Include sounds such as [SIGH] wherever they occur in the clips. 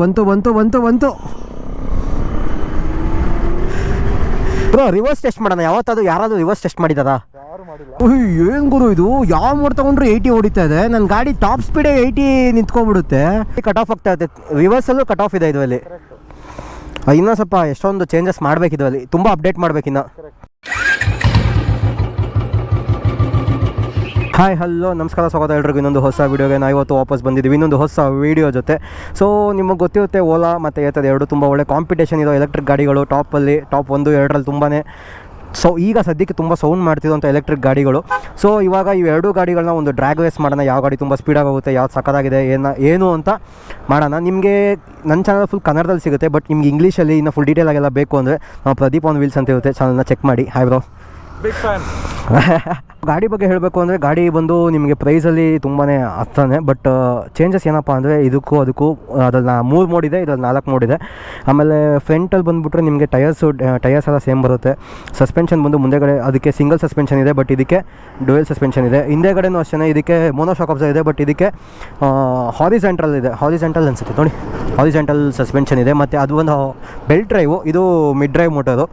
ಬಂತು ಬಂತು ಬಂತು ಬಂತು. ಬ್ರೋ ರಿವರ್ಸ್ ಟೆಸ್ಟ್ ಮಾಡೋಣ. ಯಾವತ್ತಾದ್ರು ಯಾರಾದ್ರೂ ರಿವರ್ಸ್ ಟೆಸ್ಟ್ ಮಾಡಿದಾರ? ಏನು ಗುರು ಇದು? ಯಾವ ಮೋಡ್ ತಗೊಂಡ್ರು ಏಯ್ಟಿ ಹೊಡಿತಾ ಇದೆ? ನನ್ನ ಗಾಡಿ ಟಾಪ್ ಸ್ಪೀಡೇ ಏಯ್ಟಿ ನಿಂತ್ಕೊಂಡ್ಬಿಡುತ್ತೆ. ಕಟ್ ಆಫ್ ಆಗ್ತಾ ಇದೆ. ರಿವರ್ಸಲ್ಲೂ ಕಟ್ ಆಫ್ ಇದೆ ಇದರಲ್ಲಿ. ಅಲ್ಲಿ ಇನ್ನೂ ಸ್ವಲ್ಪ ಎಷ್ಟೊಂದು ಚೇಂಜಸ್ ಮಾಡ್ಬೇಕಿದ್ವಲ್ಲಿ ಇದರಲ್ಲಿ ತುಂಬ ಅಪ್ಡೇಟ್ ಮಾಡ್ಬೇಕಿನ್ನ. ಹಾಯ್ ಹಲೋ ನಮಸ್ಕಾರ, ಸ್ವಾಗತ ಎಲ್ರಿಗೂ. ಇನ್ನೊಂದು ಹೊಸ ವೀಡಿಯೋಗೆ ನಾವು ಇವತ್ತು ವಾಪಸ್ ಬಂದಿದ್ದೀವಿ. ಇನ್ನೊಂದು ಹೊಸ ವೀಡಿಯೋ ಜೊತೆ. ಸೊ ನಿಮಗೆ ಗೊತ್ತಿರುತ್ತೆ ಓಲಾ ಮತ್ತು ಏತದ ಎರಡು ತುಂಬ ಒಳ್ಳೆ ಕಾಂಪಿಟೇಷನ್ ಇರೋ ಎಲೆಕ್ಟ್ರಿಕ್ ಗಾಡಿಗಳು ಟಾಪಲ್ಲಿ ಟಾಪ್ ಒಂದು, ಎರಡರಲ್ಲಿ ತುಂಬಾ ಸೊ ಈಗ ಸದ್ಯಕ್ಕೆ ತುಂಬ ಸೌಂಡ್ ಮಾಡ್ತಿರೋಂಥ ಎಲೆಕ್ಟ್ರಿಕ್ ಗಾಡಿಗಳು. ಸೊ ಇವಾಗ ಇವೆರಡು ಗಾಡಿಗಳನ್ನ ಒಂದು ಡ್ರ್ಯಾಗ್ ರೇಸ್ ಮಾಡೋಣ. ಯಾವ ಗಾಡಿ ತುಂಬ ಸ್ಪೀಡಾಗಿ ಹೋಗುತ್ತೆ ಯಾವ್ದು ಸಕ್ಕದಾಗಿದೆ ಏನು ಏನು ಅಂತ ಮಾಡೋಣ. ನಿಮಗೆ ನನ್ನ ಚಾನಲ್ ಫುಲ್ ಕನ್ನಡದಲ್ಲಿ ಸಿಗುತ್ತೆ ಬಟ್ ನಿಮ್ಗೆ ಇಂಗ್ಲೀಷಲ್ಲಿ ಇನ್ನು ಫುಲ್ ಡೀಟೇಲ್ ಆಗೆಲ್ಲ ಬೇಕು ಅಂದರೆ ನಾವು ಪ್ರದೀಪ್ ಆನ್ ವೀಲ್ಸ್ ಅಂತ ಇರುತ್ತೆ. ಚಾನಲ್ನ ಚೆಕ್ ಮಾಡಿ. ಹಾಯ್ ಬ್ರೋ ಬಿಗ್ ಫ್ಯಾನ್ [LAUGHS] ಗಾಡಿ ಬಗ್ಗೆ ಹೇಳಬೇಕು ಅಂದರೆ ಗಾಡಿ ಬಂದು ನಿಮಗೆ ಪ್ರೈಸಲ್ಲಿ ತುಂಬಾ ಹತ್ತಾನೆ ಬಟ್ ಚೇಂಜಸ್ ಏನಪ್ಪ ಅಂದರೆ ಇದಕ್ಕೂ ಅದಕ್ಕೂ ಅದ್ರಲ್ಲಿ ನಾ ಮೂರು ಮೋಡ್ ಇದೆ, ಇದ್ರಲ್ಲಿ ನಾಲ್ಕು ಮೋಡ್ ಇದೆ. ಆಮೇಲೆ ಫ್ರಂಟಲ್ಲಿ ಬಂದುಬಿಟ್ರೆ ನಿಮಗೆ ಟಯರ್ಸು ಟಯರ್ಸ್ ಎಲ್ಲ ಸೇಮ್ ಬರುತ್ತೆ. ಸಸ್ಪೆನ್ಷನ್ ಬಂದು ಮುಂದೆಗಡೆ ಅದಕ್ಕೆ ಸಿಂಗಲ್ ಸಸ್ಪೆನ್ಷನ್ ಇದೆ ಬಟ್ ಇದಕ್ಕೆ ಡುವೆಲ್ ಸಸ್ಪೆನ್ಷನ್ ಇದೆ. ಹಿಂದೆಗಡೆನೂ ಅಷ್ಟೇ ಇದಕ್ಕೆ ಮೋನೋಶಾಕ್ ಆಫ್ಸ ಇದೆ ಬಟ್ ಇದಕ್ಕೆ ಹಾರಿಸೆಂಟ್ರಲ್ ಇದೆ. ಹಾರಿಸೆಂಟಲ್ ಅನಿಸುತ್ತೆ, ನೋಡಿ. ಹಾರಿಸೆಂಟಲ್ ಸಸ್ಪೆನ್ಷನ್ ಇದೆ, ಮತ್ತು ಅದು ಒಂದು ಬೆಲ್ಟ್ ಡ್ರೈವು ಇದು ಮಿಡ್ ಡ್ರೈವ್ ಮೋಟರು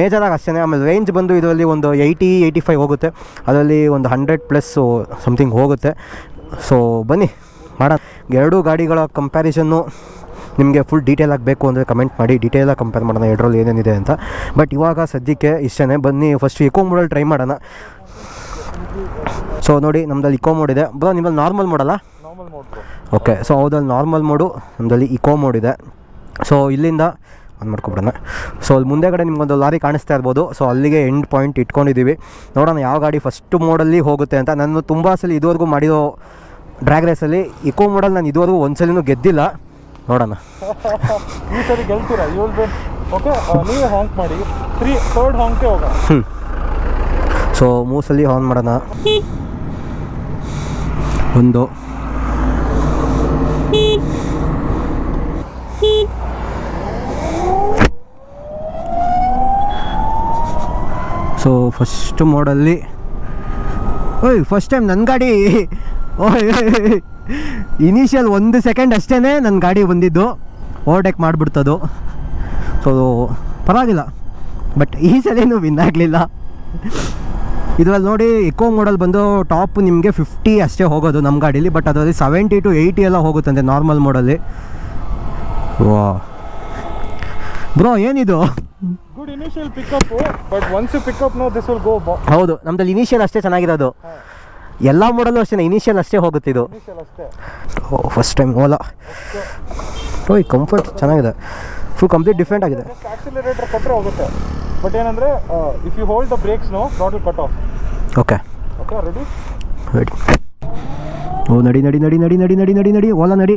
ಮೇಜರಾಗಿ ಅಷ್ಟೇ ಆಮೇಲೆ ರೇಂಜ್ ಬಂದು ಇದರಲ್ಲಿ ಒಂದು ಏಯ್ಟಿ ಏಯ್ಟಿ ಫೈವ್ ಹೋಗುತ್ತೆ. ಅದರಲ್ಲಿ ಒಂದು ಹಂಡ್ರೆಡ್ ಪ್ಲಸ್ಸು ಸಮಥಿಂಗ್ ಹೋಗುತ್ತೆ. ಸೊ ಬನ್ನಿ ಮಾಡೋಣ. ಎರಡೂ ಗಾಡಿಗಳ ಕಂಪ್ಯಾರಿಸನ್ನು ನಿಮಗೆ ಫುಲ್ ಡೀಟೇಲ್ ಆಗಬೇಕು ಅಂದರೆ ಕಮೆಂಟ್ ಮಾಡಿ ಡೀಟೇಲಾಗಿ ಕಂಪೇರ್ ಮಾಡೋಣ ಎರಡರಲ್ಲಿ ಏನೇನಿದೆ ಅಂತ. ಬಟ್ ಇವಾಗ ಸದ್ಯಕ್ಕೆ ಇಷ್ಟೇ ಬನ್ನಿ ಫಸ್ಟ್ ಇಕೋ ಮೋಡಲ್ ಟ್ರೈ ಮಾಡೋಣ. ಸೊ ನೋಡಿ ನಮ್ಮದಲ್ಲಿ ಇಕೋ ಮೋಡ್ ಇದೆ. ಬ್ರೋ ನಿಮ್ಮಲ್ಲಿ ನಾರ್ಮಲ್ ಮೋಡಲ್ಲ ಮೋಡ್ ಓಕೆ ಸೊ ಹೌದಲ್ಲಿ ನಾರ್ಮಲ್ ಮೋಡು ನಮ್ಮದಲ್ಲಿ ಇಕೋ ಮೋಡ್ ಇದೆ. ಸೊ ಇಲ್ಲಿಂದ ಆನ್ ಮಾಡ್ಕೊಬಿಡೋಣ. ಸೊ ಅಲ್ಲಿ ಮುಂದೆಗಡೆ ನಿಮ್ಗೊಂದು ಲಾರಿ ಕಾಣಿಸ್ತಾ ಇರ್ಬೋದು. ಸೊ ಅಲ್ಲಿಗೆ ಎಂಡ್ ಪಾಯಿಂಟ್ ಇಟ್ಕೊಂಡಿದ್ದೀವಿ. ನೋಡೋಣ ಯಾವ ಗಾಡಿ ಫಸ್ಟ್ ಮೋಡಲ್ಲಿ ಹೋಗುತ್ತೆ ಅಂತ. ನಾನು ತುಂಬ ಸಲ ಇದುವರೆಗೂ ಮಾಡಿರೋ ಡ್ರ್ಯಾಗ್ ರೇಸಲ್ಲಿ ಇಕೋ ಮೋಡಲ್ ನಾನು ಇದುವರೆಗೂ ಒಂದ್ಸಲಿನೂ ಗೆದ್ದಿಲ್ಲ. ನೋಡೋಣ. [LAUGHS] ಈ ಸರಿ ಗೆಲ್ತೀರಾ? ಓಕೆ ನೀವೇ ಹಾಂಕ್ ಮಾಡಿ. ತ್ರೀ ಥರ್ಡ್ ಹಾಂಕ್ಗೆ ಹೋಗೋಣ. ಹ್ಞೂ ಸೊ ಮೂಸಲ್ಲಿ ಆನ್ ಮಾಡೋಣ. ಒಂದು. ಸೊ ಫಸ್ಟ್ ಮೋಡಲ್ಲಿ ಓಯ್ ಫಸ್ಟ್ ಟೈಮ್ ನನ್ನ ಗಾಡಿ. ಓಯ್ ಇನಿಷಿಯಲ್ ಒಂದು ಸೆಕೆಂಡ್ ಅಷ್ಟೇ ನನ್ನ ಗಾಡಿ ಬಂದಿದ್ದು. ಓವರ್ಟೇಕ್ ಮಾಡಿಬಿಡ್ತದು. ಸೊ ಪರವಾಗಿಲ್ಲ. ಬಟ್ ಈ ಸಲೇನು ವಿನ್ ಆಗಲಿಲ್ಲ. ಇದರಲ್ಲಿ ನೋಡಿ ಇಕೋ ಮೋಡಲ್ ಬಂದು ಟಾಪ್ ನಿಮಗೆ ಫಿಫ್ಟಿ ಅಷ್ಟೇ ಹೋಗೋದು ನಮ್ಮ ಗಾಡೀಲಿ. ಬಟ್ ಅದರಲ್ಲಿ ಸೆವೆಂಟಿ ಟು ಏಯ್ಟಿ ಎಲ್ಲ ಹೋಗುತ್ತಂತೆ ನಾರ್ಮಲ್ ಮೋಡಲ್ಲಿ ವಾ ಬ್ರೋ ಏನಿದು? Good initial pickup but once pickup no this will go ಹೌದು ನಮ್ದಲ್ಲಿ ಇನಿಷಿಯಲ್ ಅಷ್ಟೇ ಚೆನ್ನಾಗಿರೋದು ಎಲ್ಲ ಮಾಡಲು ಅಷ್ಟೇ ಇನಿಷಿಯಲ್ ಅಷ್ಟೇ ಹೋಗುತ್ತೆ ಇದು. ಇನಿಷಿಯಲ್ ಅಷ್ಟೇ. Oh first time Ola. ಈ ಕಂಫರ್ಟ್ ಚೆನ್ನಾಗಿದೆ. ಫುಲ್ ಕಂಪ್ಲೀಟ್ ಡಿಫ್ರೆಂಟ್ ಆಗಿದೆ. ಆಕ್ಸಿಲರೇಟರ್ ಕೊಟ್ಟರೆ ಹೋಗುತ್ತೆ. ಬಟ್ ಏನಂದ್ರೆ if you hold the brakes no not will cut off okay okay ready ready oh ನಡಿ ನಡಿ ನಡಿ ನಡಿ ನಡಿ ನಡಿ ನಡಿ ನಡಿ ಓಲಾ ನಡಿ.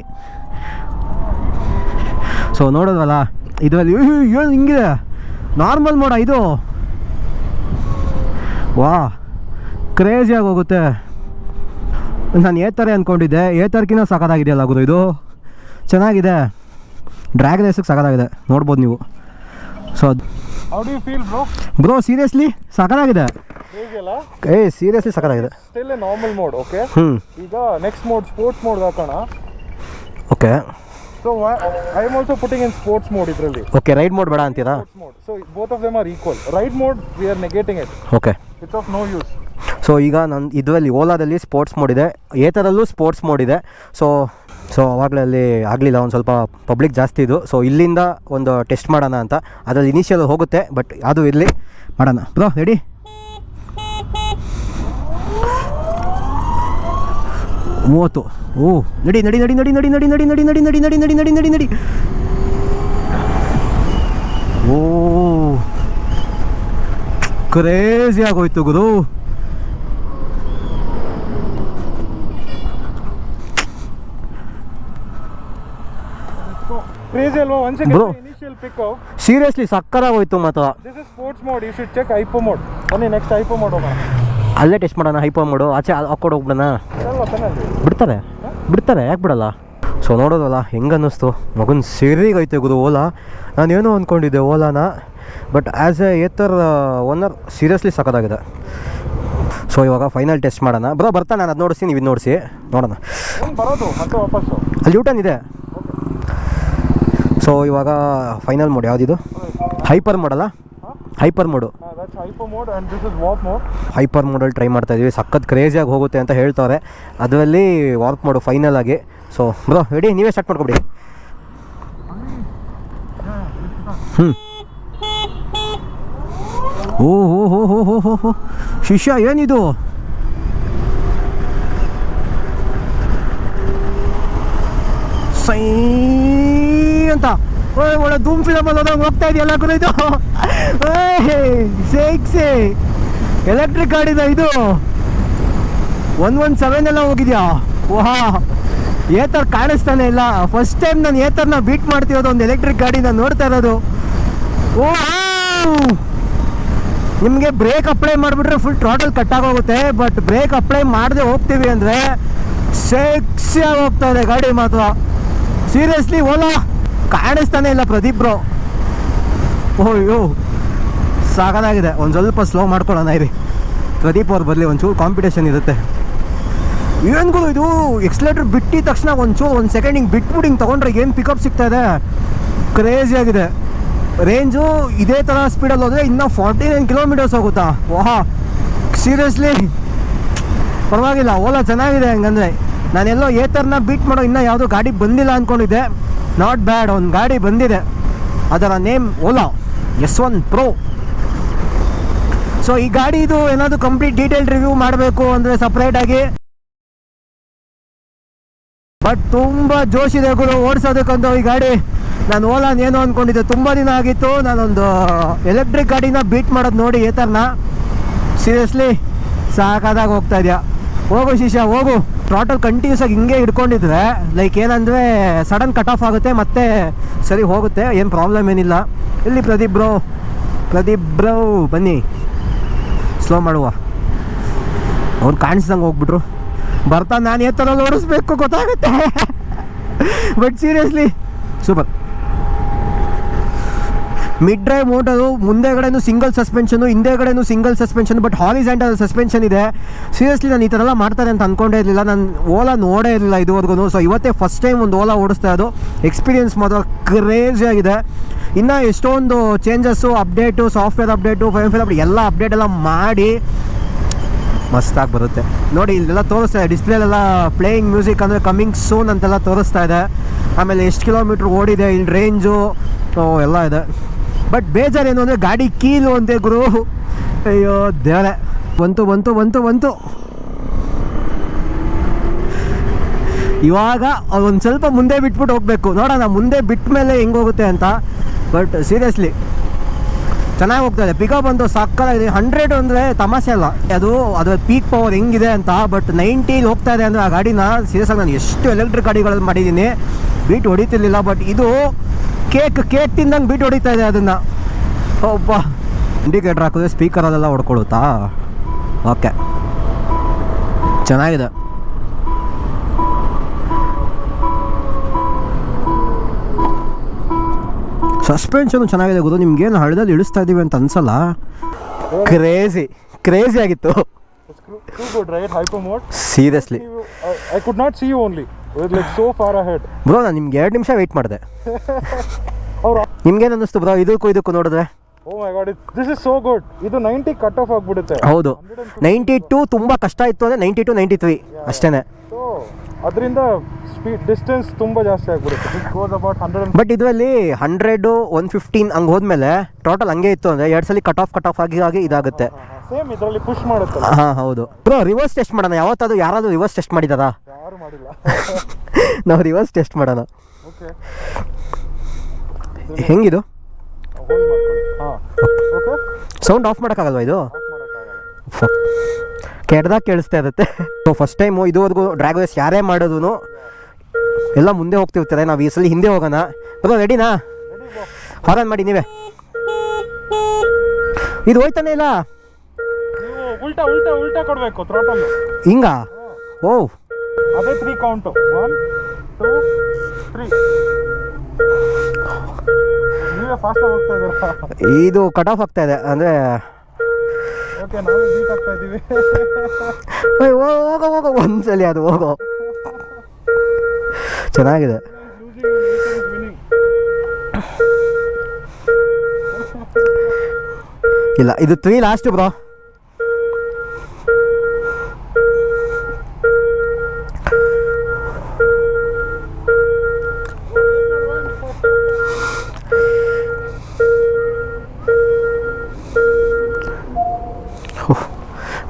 ಸೊ ನೋಡೋದಲ್ಲ? ಇದರಲ್ಲಿ ಏನು ಹಿಂಗಿದೆ? ನಾರ್ಮಲ್ ಮೋಡ ಇದು. ವಾ ಕ್ರೇಜಿಯಾಗಿ ಹೋಗುತ್ತೆ. ನಾನು ಏತರೆ ಅಂದ್ಕೊಂಡಿದ್ದೆ ಏತರ್ಕಿನ ಸಖತ್ತಾಗಿದೆಯಲ್ಲ ಗುರು ಇದು? ಚೆನ್ನಾಗಿದೆ. ಡ್ರ್ಯಾಗ್ ರೇಸಿಗೆ ಸಖತ್ತಾಗಿದೆ ನೋಡ್ಬೋದು ನೀವು. ಸೊ ಬ್ರೋ ಬ್ರೋ ಸೀರಿಯಸ್ಲಿ ಹೇಗೆಲ್ಲ? ಏ seriously still normal mode okay ಹ್ಞೂ ಈಗ ನೆಕ್ಸ್ಟ್ ಮೋಡ್ ಸ್ಪೋರ್ಟ್ಸ್ ಮೋಡ್ ಹಾಕೋಣ. Okay so I am also putting in sports mode ಇದರಲ್ಲಿ. ಓಕೆ ರೈಡ್ ಮೋಡ್ ಬೇಡ ಅಂತೀರಾ? Mode so both of them are equal ride mode we are negating it okay it's of no use so ಈಗ ನನ್ನ ಇದರಲ್ಲಿ ಓಲಾದಲ್ಲಿ sports mode ಇದೆ. ಏತರಲ್ಲೂ sports mode ಇದೆ. ಸೊ ಸೊ ಅವಾಗಲೇ ಅಲ್ಲಿ ಆಗಲಿಲ್ಲ. ಒಂದು ಸ್ವಲ್ಪ ಪಬ್ಲಿಕ್ ಜಾಸ್ತಿ ಇದು. ಸೊ ಇಲ್ಲಿಂದ ಒಂದು ಟೆಸ್ಟ್ ಮಾಡೋಣ ಅಂತ. ಅದರಲ್ಲಿ ಇನಿಷಿಯಲ್ ಹೋಗುತ್ತೆ ಬಟ್ ಅದು ಇರಲಿ. ಮಾಡೋಣ. ಬ್ರೋ ರೆಡಿ ಮೂವತ್ತು. ಓ ನಡಿ ನಡಿ ನಡಿ ನಡಿ ನಡಿ ನಡಿ ನಡಿ ನಡಿ ನಡಿ ನಡಿ ನಡಿ ನಡಿ ನಡಿ ನಡಿ ನಡಿ ಓ ಕ್ರೇಜಿ ಆಗೋಯ್ತು ಗುರು ಕ್ರೇಜಿ ಅಲ್ವಾ ಹೋಯ್ತು. ಇನಿಷಿಯಲ್ ಸೀರಿಯಸ್ಲಿ ಸಕ್ಕರಾಗೋಯ್ತು ಮಾತ್ರ this is sports mode you should check hyper mode ಬನ್ನಿ ನೆಕ್ಸ್ಟ್ ಐಪೋ ಮೋಡ್ ಹೋಗೋಣ ಅಲ್ಲೇ ಟೆಸ್ಟ್ ಮಾಡೋಣ ಹೈಪೋ ಮಾಡು ಆಚೆ ಹಾಕೊಂಡು ಹೋಗ್ಬಿಡೋಣ ಬಿಡ್ತಾರೆ ಬಿಡ್ತಾರೆ? ಯಾಕೆ ಬಿಡಲ್ಲ? ಸೊ ನೋಡೋದಲ್ಲ ಹೆಂಗೆ ಅನ್ನಿಸ್ತು ಮಗನ ಸೇರಿಗೈತೆ ಗುರು ಓಲಾ. ನಾನೇನೋ ಅಂದ್ಕೊಂಡಿದ್ದೆ ಓಲಾನ but as a Ather owner seriously ಸಖತ್ತಾಗಿದೆ ಸೊ ಇವಾಗ ಫೈನಲ್ ಟೆಸ್ಟ್ ಮಾಡೋಣ. ಬರೋ ಬರ್ತಾ ನಾನು ಅದು ನೋಡಿಸಿ ನೀವು ಇದು ನೋಡಿಸಿ. ನೋಡೋಣ. ಅಲ್ಲಿ ಯೂಟನ್ ಇದೆ. ಸೊ ಇವಾಗ ಫೈನಲ್ ಮೋಡ್ ಯಾವುದಿದು? ಹೈಪರ್ ಮೋಡಲ್ಲ ಹೈಪರ್ ಮೋಡು ಹೈಪರ್ ಮೋಡಲ್ಲಿ ಟ್ರೈ ಮಾಡ್ತಾ ಇದೀವಿ. ಸಖತ್ ಕ್ರೇಜಿಯಾಗಿ ಹೋಗುತ್ತೆ ಅಂತ ಹೇಳ್ತಾರೆ. ಅದರಲ್ಲಿ ವಾರ್ಪ್ ಮಾಡು ಫೈನಲ್ ಆಗಿ. ಸೊ ಬ್ರೋ ರೆಡಿ ನೀವೇ ಸ್ಟಾರ್ಟ್ ಮಾಡ್ಕೊಬಿಡಿ. ಹ್ಞೂ ಓ ಹೋ ಹೋ ಹೋ ಹೋ ಹೋ ಹೋ ಶಿಷ್ಯ, ಏನಿದು? ಸೈ ಅಂತ. ಓಯ್ ಒಳ್ಳೆ ಧೂಮ್ ಫಿಲಮ್ ಹೋಗ್ತಾ ಇದೆಯಲ್ಲ ಕೂಡ ಇದು? ಸೇಕ್ಸೆ ಎಲೆಕ್ಟ್ರಿಕ್ ಗಾಡಿದ ಇದು ಒನ್ ಒನ್ ಸೆವೆನ್ ಎಲ್ಲ ಹೋಗಿದ್ಯಾ? ವಾ ಏತರ್ ಕಾಣಿಸ್ತಾನೆ ಇಲ್ಲ. ಫಸ್ಟ್ ಟೈಮ್ ನಾನು ಏತರ್ನ ಬೀಟ್ ಮಾಡ್ತಿರೋದು ಒಂದು ಎಲೆಕ್ಟ್ರಿಕ್ ಗಾಡಿನ ನೋಡ್ತಾ ಇರೋದು. ಓ ನಿಮಗೆ ಬ್ರೇಕ್ ಅಪ್ಲೈ ಮಾಡಿಬಿಟ್ರೆ ಫುಲ್ ಟೋಟಲ್ ಕಟ್ಟಾಗೋಗುತ್ತೆ ಬಟ್ ಬ್ರೇಕ್ ಅಪ್ಲೈ ಮಾಡದೆ ಹೋಗ್ತೀವಿ ಅಂದರೆ ಸೆಕ್ಸಿಯಾಗಿ ಹೋಗ್ತಾ ಇದೆ ಗಾಡಿ ಮಾತ್ರ. ಸೀರಿಯಸ್ಲಿ ಓಲಾ ಕಾಣಿಸ್ತಾನೆ ಇಲ್ಲ ಪ್ರದೀಪ್ ಬ್ರೋ. ಓಯ್ಯೋ ಸಾಕಾಗಿದೆ ಒಂದು ಸ್ವಲ್ಪ ಸ್ಲೋ ಮಾಡ್ಕೊಳ್ಳೋಣ ಇರಿ. ಪ್ರದೀಪ್ ಅವ್ರು ಬರಲಿ, ಒಂಚೂರು ಕಾಂಪಿಟೇಷನ್ ಇರುತ್ತೆ. ಏನ್ಗಳು ಇದು? ಎಕ್ಸ್ಲೇಟರ್ ಬಿಟ್ಟಿದ ತಕ್ಷಣ ಒಂಚೂರು, ಒಂದು ಸೆಕೆಂಡ್ ಹಿಂಗೆ ಬಿಟ್ಬಿಟ್ಟು ಹಿಂಗೆ ತೊಗೊಂಡ್ರೆ ಏನು ಪಿಕಪ್ ಸಿಗ್ತಾ ಇದೆ? ಕ್ರೇಜಿ ಆಗಿದೆ. ರೇಂಜು ಇದೇ ಥರ ಸ್ಪೀಡಲ್ಲಿ ಹೋದರೆ ಇನ್ನೂ ಫಾರ್ಟಿ ನೈನ್ ಕಿಲೋಮೀಟರ್ಸ್ ಹೋಗುತ್ತಾ? ವಾಹ್ ಸೀರಿಯಸ್ಲಿ ಪರವಾಗಿಲ್ಲ ಓಲಾ ಚೆನ್ನಾಗಿದೆ ಹಂಗಂದ್ರೆ. ನಾನೆಲ್ಲೋ ಏತರ್ನ ಬೀಟ್ ಮಾಡೋ ಇನ್ನೂ ಯಾವುದೋ ಗಾಡಿ ಬಂದಿಲ್ಲ ಅಂದ್ಕೊಂಡಿದ್ದೆ ನಾಟ್ ಬ್ಯಾಡ್ ಒಂದು ಗಾಡಿ ಬಂದಿದೆ. ಅದರ name Ola S one pro so ಈ ಗಾಡಿದು ಏನಾದರೂ ಕಂಪ್ಲೀಟ್ ಡೀಟೇಲ್ ರಿವ್ಯೂ ಮಾಡಬೇಕು ಅಂದರೆ ಸಪ್ರೇಟಾಗಿ ಬಟ್ ತುಂಬ ಜೋಶಿದೆ ಗುರು, ಓಡಿಸೋದಕ್ಕಂತ ಈ ಗಾಡಿ. ನಾನು ಓಲಾನ್ ಏನು ಅಂದ್ಕೊಂಡಿದ್ದೆ ತುಂಬ ದಿನ ಆಗಿತ್ತು. ನಾನೊಂದು ಎಲೆಕ್ಟ್ರಿಕ್ ಗಾಡಿನ ಬೀಟ್ ಮಾಡೋದು ನೋಡಿ ಏತರ್ನ. ಸೀರಿಯಸ್ಲಿ ಸಾಕಾದಾಗ ಹೋಗ್ತಾ ಇದೆಯಾ? ಹೋಗು ಶಿಷ್ಯ, ಹೋಗು. ಟೋಟಲ್ ಕಂಟಿನ್ಯೂಸ್ ಆಗಿ ಹಿಂಗೆ ಹಿಡ್ಕೊಂಡಿದ್ರೆ ಲೈಕ್ ಏನಂದರೆ ಸಡನ್ ಕಟ್ ಆಫ್ ಆಗುತ್ತೆ, ಮತ್ತೆ ಸರಿ ಹೋಗುತ್ತೆ, ಏನು ಪ್ರಾಬ್ಲಮ್ ಏನಿಲ್ಲ. ಇಲ್ಲಿ ಪ್ರದೀಪ್ ಬ್ರೋ ಪ್ರದೀಪ್ ಬ್ರೋ ಬನ್ನಿ. ಸ್ಲೋ ಮಾಡುವ. ಅವ್ರು ಕಾಣಿಸ್ದಂಗೆ ಹೋಗ್ಬಿಟ್ರು. ಬರ್ತಾ ನಾನು ಯಾವ ಥರ ಓಡಿಸ್ಬೇಕು, ಗೊತ್ತಾಗುತ್ತೆ. But seriously super mid drive motor ಮುಂದೆಗಡೆನೂ single suspension ಹಿಂದೆಗಡೆನೂ single suspension but horizontal suspension ಇದೆ. ಸೀರಿಯಸ್ಲಿ ನಾನು ಈ ಥರ ಎಲ್ಲ ಮಾಡ್ತಾರೆ ಅಂತ ಅಂದ್ಕೊಂಡೇ ಇರಲಿಲ್ಲ. ನಾನು ಓಲಾ ನೋಡೇ ಇರಲಿಲ್ಲ ಇದುವರೆಗೂ ಸೊ ಇವತ್ತೇ ಫಸ್ಟ್ ಟೈಮ್ ಒಂದು ಓಲಾ ಓಡಿಸ್ತಾ ಇರೋದು. ಎಕ್ಸ್ಪೀರಿಯನ್ಸ್ ಮಾತ್ರ ಕ್ರೇಜಿ ಆಗಿದೆ. ಇನ್ನು ಎಷ್ಟೊಂದು changes update software update fire five update ಎಲ್ಲ ಅಪ್ಡೇಟ್ ಎಲ್ಲ ಮಾಡಿ ಮಸ್ತಾಗಿ ಬರುತ್ತೆ. ನೋಡಿ, ಇಲ್ಲೆಲ್ಲ ತೋರಿಸ್ತಾ ಇದೆ. ಡಿಸ್ಪ್ಲೇಲೆಲ್ಲ ಪ್ಲೇಯಿಂಗ್ ಮ್ಯೂಸಿಕ್ ಅಂದರೆ ಕಮಿಂಗ್ ಸೂನ್ ಅಂತೆಲ್ಲ ತೋರಿಸ್ತಾ ಇದೆ. ಆಮೇಲೆ ಎಷ್ಟು ಕಿಲೋಮೀಟ್ರ್ ಓಡಿದೆ ಇಲ್ಲಿ ರೇಂಜು ಎಲ್ಲ ಇದೆ. ಬಟ್ ಬೇಜಾರೇನು ಅಂದರೆ ಗಾಡಿ ಕೀಲು ಅಂತೆ ಗುರು. ಅಯ್ಯೋ, ದೇವರೇ. ಬಂತು ಬಂತು ಬಂತು ಬಂತು. ಇವಾಗ ಒಂದು ಸ್ವಲ್ಪ ಮುಂದೆ ಬಿಟ್ಬಿಟ್ಟು ಹೋಗಬೇಕು. ನೋಡೋಣ, ಮುಂದೆ ಬಿಟ್ಟ ಮೇಲೆ ಹೆಂಗೆ ಹೋಗುತ್ತೆ ಅಂತ. ಬಟ್ ಸೀರಿಯಸ್ಲಿ ಚೆನ್ನಾಗಿ ಹೋಗ್ತಾ ಇದೆ. ಪಿಕಪ್ ಅಂತೂ ಸಕ್ಕತ್ತಾಗಿದೆ ಹಂಡ್ರೆಡ್ ಅಂದರೆ ತಮಾಷೆ ಅಲ್ಲ. ಅದು, ಅದರ ಪೀಕ್ ಪವರ್ ಹೆಂಗಿದೆ ಅಂತ. ಬಟ್ ನೈಂಟೀಲಿ ಹೋಗ್ತಾ ಇದೆ ಅಂದರೆ ಆ ಗಾಡಿನ ಸೀರಿಯಸ್ ನಾನು ಎಷ್ಟು ಎಲೆಕ್ಟ್ರಿಕ್ ಗಾಡಿಗಳಲ್ಲಿ ಮಾಡಿದ್ದೀನಿ. ಬೀಟ್ ಹೊಡಿತಿರ್ಲಿಲ್ಲ ಬಟ್ ಇದು ಕೇಕ್ ಕೇಕ್ ತಿಂದಂಗೆ ಬೀಟ್ ಹೊಡಿತಾ ಇದೆ ಅದನ್ನು. ಒಬ್ಬ ಇಂಡಿಕೇಟ್ರ್ ಹಾಕಿದ್ರೆ ಸ್ಪೀಕರ್ ಅದೆಲ್ಲ ಹೊಡ್ಕೊಳುತ್ತಾ ಓಕೆ ಚೆನ್ನಾಗಿದೆ. ಸಸ್ಪೆನ್ಷನ್ ಚೆನ್ನಾಗಿದೆ ಗೊತ್ತು ನಿಮ್ಗೇನು ಹಳ್ಳದಲ್ಲಿ ಇಳಿಸ್ತಾ ಇದೀವಿ ಅಂತ ಅನ್ಸಲ್ಲ? ಕ್ರೇಜಿ ಕ್ರೇಜಿ ಆಗಿತ್ತು. Seriously I could not see you only so far ahead bro ನಾನು ನಿಮ್ಗೆ ಎರಡು ನಿಮಿಷ ವೆಯ್ಟ್ ಮಾಡಿದೆ. [LAUGHS] ಅವ್ರು ನಿಮ್ಗೇನು ಅನ್ನಿಸ್ತು ಬ್ರೋ ಇದಕ್ಕೂ ಇದಕ್ಕೂ ನೋಡಿದ್ರೆ? ಓ my God this is so good ಇದು ನೈಂಟಿ ಕಟ್ ಆಫ್ ಆಗಿಬಿಡುತ್ತೆ. ಹೌದು. ನೈಂಟಿ ಟು ತುಂಬ ಕಷ್ಟ ಇತ್ತು ಅಂದರೆ ನೈಂಟಿ ಟು ನೈಂಟಿ ತ್ರೀ ಅಷ್ಟೇ ಅದರಿಂದ ಸ್ಪೀಡ್ ಡಿಸ್ಟೆನ್ಸ್ ತುಂಬ ಜಾಸ್ತಿ ಆಗ್ಬಿಡುತ್ತೆ. ಅಬೌಟ್ ಹಂಡ್ರೆಡ್ ಬಟ್ ಇದರಲ್ಲಿ ಹಂಡ್ರೆಡು ಒನ್ ಫಿಫ್ಟೀನ್ ಹಂಗೆ ಹೋದ್ಮೇಲೆ ಟೋಟಲ್ ಹಂಗೆ ಇತ್ತು ಅಂದರೆ ಎರಡು ಸಲ ಕಟ್ ಆಫ್ ಕಟ್ ಆಫ್ ಆಗಿ ಆಗಿ ಇದಾಗುತ್ತೆ. ಸೇಮ್ ಇದರಲ್ಲಿ ಪುಷ್ ಮಾಡುತ್ತೆ ಹಾಂ ಹೌದು. ಬ್ರೋ ರಿವರ್ಸ್ ಟೆಸ್ಟ್ ಮಾಡೋಣ. ಯಾವತ್ತಾದ್ರೂ ಯಾರಾದರೂ ರಿವರ್ಸ್ ಟೆಸ್ಟ್ ಮಾಡಿದಾರಾ? ಯಾರು ಮಾಡಿಲ್ಲ. [LAUGHS] ನಾವು ರಿವರ್ಸ್ ಟೆಸ್ಟ್ ಮಾಡೋಣ. ಓಕೆ ಹೆಂಗಿದು? ಓಕೆ ಸೌಂಡ್ ಆಫ್ ಮಾಡೋಕ್ಕಾಗಲ್ವಾ ಇದು? ಕೆಡ್ದಾಗ ಕೇಳಿಸ್ತಾ ಇರುತ್ತೆ. ಸೊ ಫಸ್ಟ್ ಟೈಮು ಇದುವರೆಗೂ ಡ್ರ್ಯಾಗ್ ರೇಸ್ ಯಾರೇ ಮಾಡೋದು ಎಲ್ಲ ಮುಂದೆ ಹೋಗ್ತಿರ್ತಾರೆ. ನಾವು ಈ ಸಲ ಹಿಂದೆ ಹೋಗೋಣ. ಬರೋ ರೆಡಿನಾ ಹಾರನ್ ಮಾಡಿ ನೀವೇ. ಇದು ಹೋಯ್ತಾನೆ ಇಲ್ಲ? ಉಲ್ಟಾ ಉಲ್ಟಾ ಉಲ್ಟಾ ಕೊಡಬೇಕು ಥ್ರೋಟಲ್ ಹಿಂಗ? ಓ ಅದೇ three count one two three ನೀವೇ ಫಾಸ್ಟಾಗಿ ಹೋಗ್ತಾ ಇದ್ದೀರಾ? ಇದು ಕಟ್ ಆಫ್ ಆಗ್ತಾ ಇದೆ ಅಂದರೆ ಓಕೆ ನಾವು ಬೀಟ್ ಆಗ್ತಾ ಇದ್ದೀವಿ. ಹೋಗೋ ಹೋಗೋ ಒಂದ್ಸಲಿ ಅದು ಹೋಗೋ. ಚೆನ್ನಾಗಿದೆ. ಇಲ್ಲ ಇದು three last bro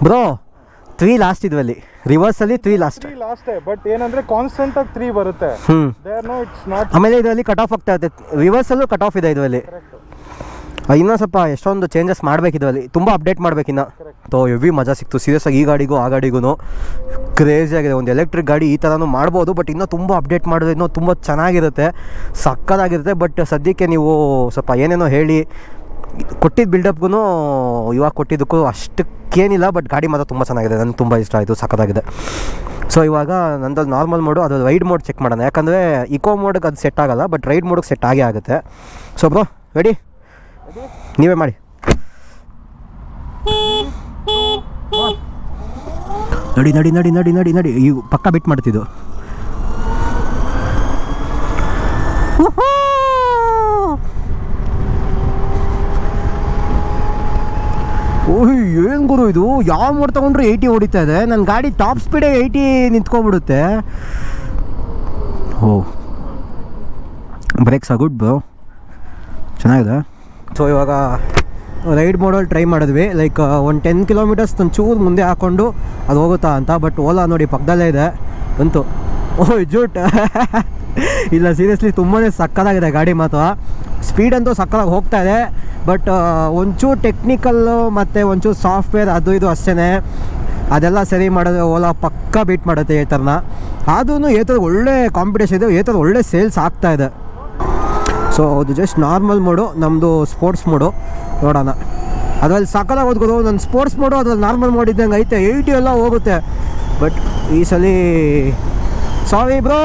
bro three last ಇದ್ವಲ್ಲಿ ರಿವರ್ಸಲ್ಲಿ ತ್ರೀ ಲಾಸ್ಟ್ ತ್ರೀ ಲಾಸ್ಟೇ ಬಟ್ ಏನಂದ್ರೆ ಕಾನ್ಸ್ಟೆಂಟ್ ಆಗಿ ತ್ರೀ ಬರುತ್ತೆ. ಇಟ್ಸ್ ನಾಟ್ ಆಮೇಲೆ ಇದರಲ್ಲಿ ಕಟ್ ಆಫ್ ಆಗ್ತಾ ಇರುತ್ತೆ. ರಿವರ್ಸಲ್ಲೂ ಕಟ್ ಆಫ್ ಇದೆ ಇದರಲ್ಲಿ. ಇನ್ನೂ ಸ್ವಲ್ಪ ಎಷ್ಟೊಂದು ಚೇಂಜಸ್ ಮಾಡ್ಬೇಕು ಇದರಲ್ಲಿ. ತುಂಬ ಅಪ್ಡೇಟ್ ಮಾಡ್ಬೇಕಿನ್ನ ತೋ ಎವಿ ಮಜಾ ಸಿಕ್ತು. ಸೀರಿಯಸ್ ಆಗಿ ಈ ಗಾಡಿಗೂ ಆ ಗಾಡಿಗೂ ಕ್ರೇಜಿ ಆಗಿದೆ. ಒಂದು ಎಲೆಕ್ಟ್ರಿಕ್ ಗಾಡಿ ಈ ಥರನೂ ಮಾಡ್ಬೋದು ಬಟ್ ಇನ್ನೂ ತುಂಬ ಅಪ್ಡೇಟ್ ಮಾಡಿದ್ರೆ ಇನ್ನೂ ತುಂಬ ಚೆನ್ನಾಗಿರುತ್ತೆ. ಸಕ್ಕದಾಗಿರುತ್ತೆ ಬಟ್ ಸದ್ಯಕ್ಕೆ ನೀವು ಸ್ವಲ್ಪ ಏನೇನೋ ಹೇಳಿ ಕೊಟ್ಟಿದ್ದ ಬಿಲ್ಡಪ್ಗೂ ಇವಾಗ ಕೊಟ್ಟಿದ್ದಕ್ಕೂ ಅಷ್ಟಕ್ಕೇನಿಲ್ಲ ಬಟ್ ಗಾಡಿ ಮಾತ್ರ ತುಂಬ ಚೆನ್ನಾಗಿದೆ. ನನಗೆ ತುಂಬ ಇಷ್ಟ ಆಯಿತು ಸಕ್ಕತ್ತಾಗಿದೆ ಸೊ ಇವಾಗ ನಂದಲ್ಲಿ ನಾರ್ಮಲ್ ಮೋಡು ಅದು ರೈಡ್ ಮೋಡ್ ಚೆಕ್ ಮಾಡೋಣ. ಯಾಕಂದರೆ ಇಕೋ ಮೋಡ್ಗೆ ಅದು ಸೆಟ್ ಆಗಲ್ಲ ಬಟ್ ರೈಡ್ ಮೋಡ್ಗೆ ಸೆಟ್ ಆಗೇ ಆಗುತ್ತೆ. ಸೊ ಬ್ರೋ ರೆಡಿ ನೀವೇ ಮಾಡಿ. ನಡಿ ನಡಿ ನಡಿ ನಡಿ ನಡಿ ನಡಿ. ಈ ಪಕ್ಕ ಬಿಟ್ಟು ಮಾಡ್ತಿದ್ದು ಓಯ್ ಏನು ಗುರು ಇದು. ಯಾವ ಮೋಡ್ ತೊಗೊಂಡ್ರು ಏಯ್ಟಿ ಹೊಡಿತಾ ಇದೆ. ನನ್ನ ಗಾಡಿ ಟಾಪ್ ಸ್ಪೀಡೇ ಏಯ್ಟಿ ನಿಂತ್ಕೊಬಿಡುತ್ತೆ ಓ. ಬ್ರೇಕ್ಸ್ ಗುಡ್ ಬ್ರೋ ಚೆನ್ನಾಗಿದೆ. ಸೊ ಇವಾಗ ರೈಡ್ ಮೋಡಲ್ಲಿ ಟ್ರೈ ಮಾಡಿದ್ವಿ. ಲೈಕ್ ಒಂದು ಟೆನ್ ಕಿಲೋಮೀಟರ್ಸ್ ಚೂರು ಮುಂದೆ ಹಾಕ್ಕೊಂಡು ಅದು ಹೋಗುತ್ತಾ ಅಂತ. ಬಟ್ ಓಲಾ ನೋಡಿ ಪಕ್ಕದಲ್ಲೇ ಇದೆ. ಬಂತು. ಓಹ್ ಜೂಟ್. ಇಲ್ಲ ಸೀರಿಯಸ್ಲಿ ತುಂಬಾ ಸಕ್ಕದಾಗಿದೆ ಗಾಡಿ ಮಾತ್ರ. ಸ್ಪೀಡ್ ಅಂತೂ ಸಕ್ಕತ್ತಾಗಿ ಹೋಗ್ತಾ ಇದೆ. ಬಟ್ ಒಂಚೂರು ಟೆಕ್ನಿಕಲ್ಲು ಮತ್ತು ಒಂಚೂರು ಸಾಫ್ಟ್ವೇರ್ ಅದು ಇದು ಅಷ್ಟೇ ಅದೆಲ್ಲ ಸರಿ ಮಾಡೋದು ಓಲಾ ಪಕ್ಕ ಬೀಟ್ ಮಾಡುತ್ತೆ ಈ ಥರನ ಆದ್ರೂ ಥರ ಒಳ್ಳೆ ಕಾಂಪಿಟೇಷನ್ ಇದೆ. ಥರ ಒಳ್ಳೆ ಸೇಲ್ಸ್ ಆಗ್ತಾ ಇದೆ. ಸೊ ಅದು ಜಸ್ಟ್ ನಾರ್ಮಲ್ ಮೋಡು ನಮ್ಮದು ಸ್ಪೋರ್ಟ್ಸ್ ಮೋಡು ನೋಡೋಣ. ಅದರಲ್ಲಿ ಸಕಲ ಓದ್ಕೋದು. ನನ್ನ ಸ್ಪೋರ್ಟ್ಸ್ ಮೋಡು ಅದ್ರಲ್ಲಿ ನಾರ್ಮಲ್ ಮೋಡ್ ಇದ್ದಂಗೆ ಐತೆ. ಏಯ್ಟಿ ಎಲ್ಲ ಹೋಗುತ್ತೆ. ಬಟ್ ಈ ಸಲ ಸಾರಿ ಬ್ರೋ,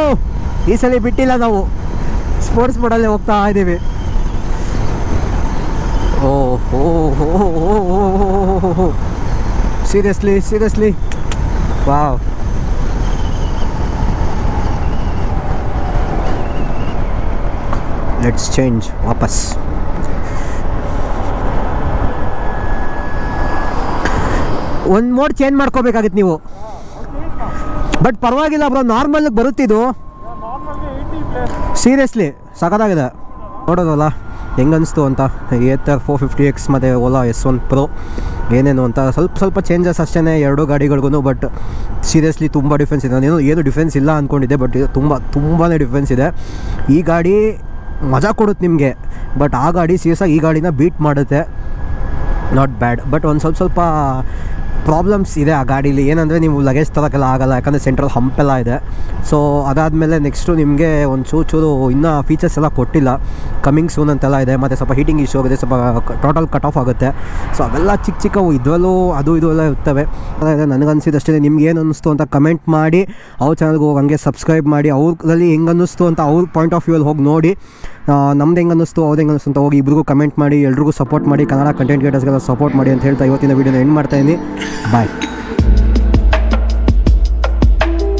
ಈ ಸಲ ಬಿಟ್ಟಿಲ್ಲ ನಾವು. ಸ್ಪೋರ್ಟ್ಸ್ ಮೋಡಲ್ಲೇ ಹೋಗ್ತಾ ಇದ್ದೀವಿ. ಓ ಹೋ seriously seriously wow let's change ವಾಪಸ್. ಒಂದು ಮೋಡ್ ಚೇಂಜ್ ಮಾಡ್ಕೋಬೇಕಾಗಿತ್ತು ನೀವು. ಬಟ್ ಪರವಾಗಿಲ್ಲ ಬ್ರೋ ನಾರ್ಮಲ್ಗೆ ಬರುತ್ತಿದ್ದು ಸೀರಿಯಸ್ಲಿ ಸಖತ್ತಾಗಿದೆ. ನೋಡೋದಲ್ಲ ಹೆಂಗನ್ನಿಸ್ತು ಅಂತ. ಏತರ್ ಫೋರ್ ಫಿಫ್ಟಿ ಎಕ್ಸ್ ಮತ್ತು ಓಲಾ ಎಸ್ ಒನ್ ಪ್ರೋ ಏನೇನು ಅಂತ. ಸ್ವಲ್ಪ ಸ್ವಲ್ಪ ಚೇಂಜಸ್ ಅಷ್ಟೇ ಎರಡು ಗಾಡಿಗಳಿಗೂ ಬಟ್ ಸೀರಿಯಸ್ಲಿ ತುಂಬ ಡಿಫ್ರೆನ್ಸ್ ಇದೆ. ನಾನೇನು ಏನು ಡಿಫ್ರೆನ್ಸ್ ಇಲ್ಲ ಅಂದ್ಕೊಂಡಿದ್ದೆ ಬಟ್ ಇದು ತುಂಬ ತುಂಬಾ ಡಿಫ್ರೆನ್ಸ್ ಇದೆ. ಈ ಗಾಡಿ ಮಜಾ ಕೊಡುತ್ತೆ ನಿಮಗೆ ಬಟ್ ಆ ಗಾಡಿ ಸೀರಿಯಸ್ಸಾಗಿ ಈ ಗಾಡಿನ ಬೀಟ್ ಮಾಡುತ್ತೆ. ನಾಟ್ ಬ್ಯಾಡ್ ಬಟ್ ಒಂದು ಸ್ವಲ್ಪ ಸ್ವಲ್ಪ ಪ್ರಾಬ್ಲಮ್ಸ್ ಇದೆ ಆ ಗಾಡೀಲಿ. ಏನಂದರೆ ನೀವು ಲಗೇಜ್ ತರೋಕ್ಕೆಲ್ಲ ಆಗಲ್ಲ, ಯಾಕಂದರೆ ಸೆಂಟ್ರಲ್ ಹಂಪೆಲ್ಲ ಇದೆ. ಸೊ ಅದಾದಮೇಲೆ ನೆಕ್ಸ್ಟು ನಿಮಗೆ ಒಂದು ಚೂರು ಚೂರು ಇನ್ನೂ ಫೀಚರ್ಸ್ ಎಲ್ಲ ಕೊಟ್ಟಿಲ್ಲ. ಕಮಿಂಗ್ ಸೂನ್ ಅಂತೆಲ್ಲ ಇದೆ, ಮತ್ತು ಸ್ವಲ್ಪ ಹೀಟಿಂಗ್ ಇಶ್ಯೂ ಆಗಿದೆ ಸ್ವಲ್ಪ ಟೋಟಲ್ ಕಟ್ ಆಫ್ ಆಗುತ್ತೆ. ಸೊ ಅವೆಲ್ಲ ಚಿಕ್ಕ ಚಿಕ್ಕವು ಇದರಲ್ಲೂ ಅದು ಇದು ಎಲ್ಲ ಇರ್ತವೆ. ನನಗೆ ನನಗನ್ಸಿದಷ್ಟೇ ನಿಮ್ಗೆ ಏನು ಅನ್ನಿಸ್ತು ಅಂತ ಕಮೆಂಟ್ ಮಾಡಿ, ಅವ್ರ ಚಾನಲ್ಗೆ ಹೋಗಿ ಹಂಗೆ ಸಬ್ಸ್ಕ್ರೈಬ್ ಮಾಡಿ, ಅವ್ರಲ್ಲಿ ಹೆಂಗೆ ಅನ್ನಿಸ್ತು ಅಂತ ಅವ್ರ ಪಾಯಿಂಟ್ ಆಫ್ ವ್ಯೂಲ್ಲಿ ಹೋಗಿ ನೋಡಿ. ನಮ್ದು ಹೆಂಗೆ ಅನ್ನಿಸ್ತು ಅವ್ರು ಹೆಂಗೆ ಅನ್ನಿಸ್ತು ಅಂತ ಹೋಗಿ ಇಬ್ರಿಗೂ ಕಮೆಂಟ್ ಮಾಡಿ, ಎಲ್ರಿಗೂ ಸಪೋರ್ಟ್ ಮಾಡಿ, ಕನ್ನಡ ಕಂಟೆಂಟ್ ಕ್ರಿಯೇಟರ್ಸ್ಗೆಲ್ಲ ಸಪೋರ್ಟ್ ಮಾಡಿ ಅಂತ ಹೇಳ್ತಾ ಇವತ್ತಿನ ವೀಡಿಯೋನ ಎಂಡ್ ಮಾಡ್ತಾ ಇದ್ದೀನಿ. ಬಾಯ್